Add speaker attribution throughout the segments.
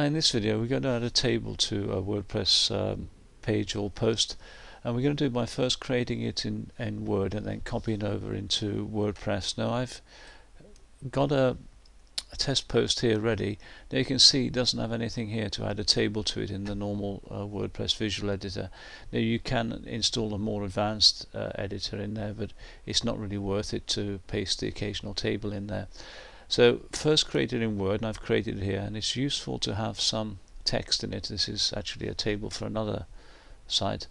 Speaker 1: in this video we're going to add a table to a WordPress um, page or post and we're going to do by first creating it in, in Word and then copying over into WordPress. Now I've got a, a, test post here ready. Now you can see it doesn't have anything here to add a table to it in the normal uh, WordPress visual editor. Now you can install a more advanced uh, editor in there but it's not really worth it to paste the occasional table in there. So first created in Word, and I've created it here, and it's useful to have some text in it. This is actually a table for another site.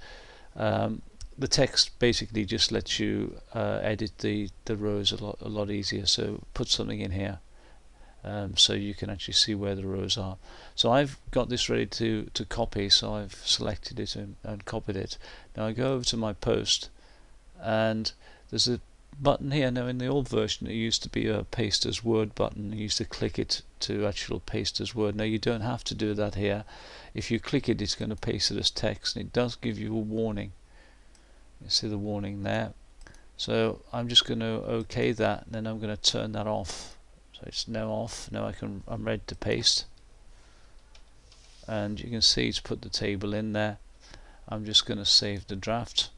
Speaker 1: Um, the text basically just lets you uh, edit the the rows a lot a lot easier. So put something in here, um, so you can actually see where the rows are. So I've got this ready to to copy. So I've selected it and, and copied it. Now I go over to my post, and there's a button here. Now in the old version it used to be a paste as word button. You used to click it to actual paste as word. Now you don't have to do that here. If you click it it's going to paste it as text and it does give you a warning. You see the warning there. So I'm just going to OK that and then I'm going to turn that off. So it's now off. Now I can I'm ready to paste. And you can see it's put the table in there. I'm just going to save the draft.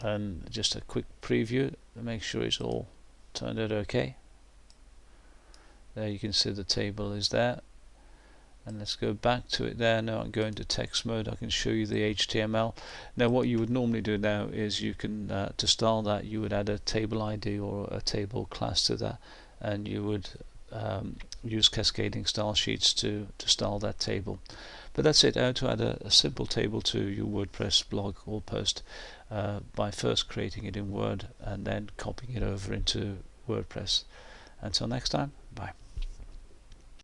Speaker 1: And just a quick preview to make sure it's all turned out okay. There you can see the table is there. And let's go back to it there. Now I'm going to text mode. I can show you the HTML now what you would normally do now is you can uh, to style that you would add a table ID or a table class to that. And you would um, use cascading style sheets to, to style that table but that's it, how to add a, a simple table to your WordPress blog or post uh, by first creating it in Word and then copying it over into WordPress. Until next time, bye.